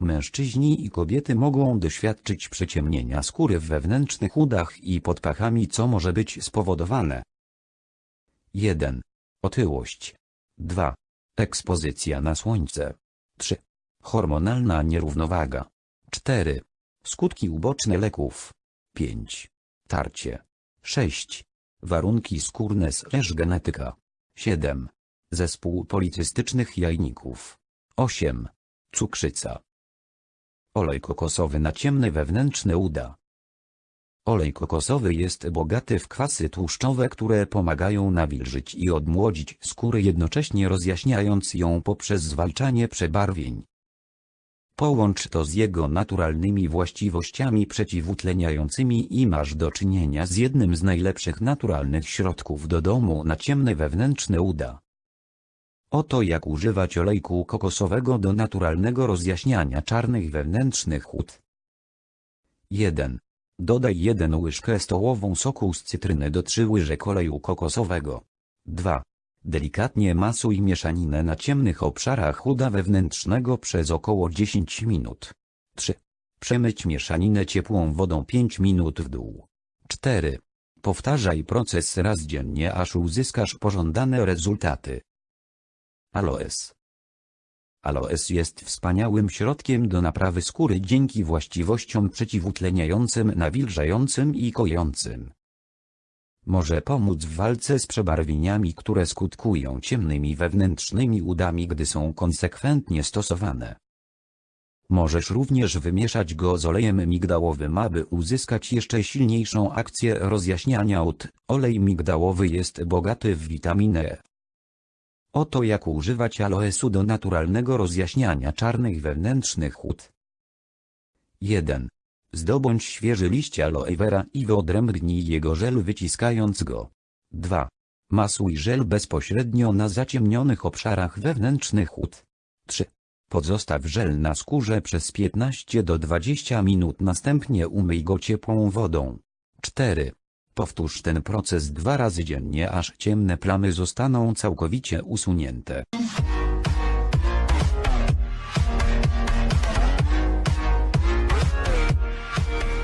Mężczyźni i kobiety mogą doświadczyć przeciemnienia skóry w wewnętrznych udach i pod pachami co może być spowodowane. 1. Otyłość. 2. Ekspozycja na słońce. 3. Hormonalna nierównowaga. 4. Skutki uboczne leków. 5. Tarcie. 6. Warunki skórne slash genetyka. 7. Zespół policystycznych jajników. 8. Cukrzyca. Olej kokosowy na ciemne wewnętrzne uda. Olej kokosowy jest bogaty w kwasy tłuszczowe, które pomagają nawilżyć i odmłodzić skórę jednocześnie rozjaśniając ją poprzez zwalczanie przebarwień. Połącz to z jego naturalnymi właściwościami przeciwutleniającymi i masz do czynienia z jednym z najlepszych naturalnych środków do domu na ciemne wewnętrzne uda. Oto jak używać olejku kokosowego do naturalnego rozjaśniania czarnych wewnętrznych ud. 1. Dodaj 1 łyżkę stołową soku z cytryny do 3 łyżek oleju kokosowego. 2. Delikatnie masuj mieszaninę na ciemnych obszarach uda wewnętrznego przez około 10 minut. 3. Przemyć mieszaninę ciepłą wodą 5 minut w dół. 4. Powtarzaj proces raz dziennie aż uzyskasz pożądane rezultaty. Aloes Aloes jest wspaniałym środkiem do naprawy skóry dzięki właściwościom przeciwutleniającym, nawilżającym i kojącym. Może pomóc w walce z przebarwieniami, które skutkują ciemnymi wewnętrznymi udami, gdy są konsekwentnie stosowane. Możesz również wymieszać go z olejem migdałowym, aby uzyskać jeszcze silniejszą akcję rozjaśniania ud. Olej migdałowy jest bogaty w witaminę E. Oto jak używać aloesu do naturalnego rozjaśniania czarnych wewnętrznych ud. 1. Zdobądź świeży liść aloe vera i wyodrębnij jego żel wyciskając go. 2. Masuj żel bezpośrednio na zaciemnionych obszarach wewnętrznych ud. 3. Pozostaw żel na skórze przez 15 do 20 minut następnie umyj go ciepłą wodą. 4. Powtórz ten proces dwa razy dziennie aż ciemne plamy zostaną całkowicie usunięte.